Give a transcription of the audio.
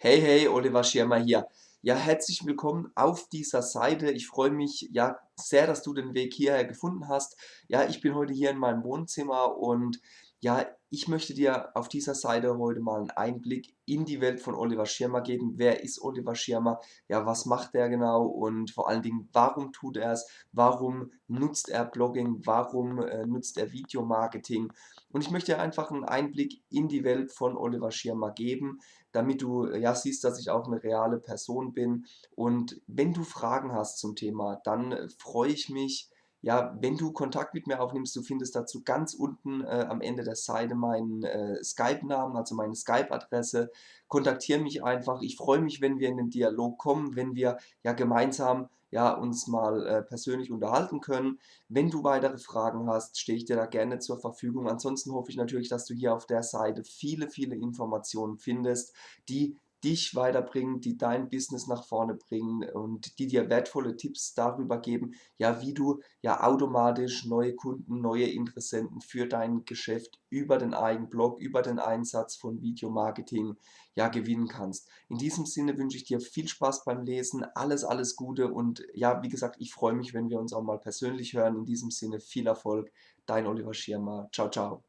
Hey, hey, Oliver Schirmer hier. Ja, herzlich willkommen auf dieser Seite. Ich freue mich ja sehr, dass du den Weg hierher gefunden hast. Ja, ich bin heute hier in meinem Wohnzimmer und ja, ich möchte dir auf dieser Seite heute mal einen Einblick in die Welt von Oliver Schirmer geben. Wer ist Oliver Schirmer? Ja, was macht er genau? Und vor allen Dingen, warum tut er es? Warum nutzt er Blogging? Warum äh, nutzt er Videomarketing? Und ich möchte dir einfach einen Einblick in die Welt von Oliver Schirmer geben, damit du ja siehst, dass ich auch eine reale Person bin. Und wenn du Fragen hast zum Thema, dann äh, freue ich mich, ja, wenn du Kontakt mit mir aufnimmst, du findest dazu ganz unten äh, am Ende der Seite meinen äh, Skype-Namen, also meine Skype-Adresse. Kontaktiere mich einfach. Ich freue mich, wenn wir in den Dialog kommen, wenn wir ja gemeinsam ja, uns mal äh, persönlich unterhalten können. Wenn du weitere Fragen hast, stehe ich dir da gerne zur Verfügung. Ansonsten hoffe ich natürlich, dass du hier auf der Seite viele, viele Informationen findest, die dich weiterbringen, die dein Business nach vorne bringen und die dir wertvolle Tipps darüber geben, ja, wie du ja automatisch neue Kunden, neue Interessenten für dein Geschäft über den eigenen Blog, über den Einsatz von Videomarketing ja gewinnen kannst. In diesem Sinne wünsche ich dir viel Spaß beim Lesen, alles, alles Gute und ja, wie gesagt, ich freue mich, wenn wir uns auch mal persönlich hören. In diesem Sinne viel Erfolg, dein Oliver Schirmer. Ciao, ciao.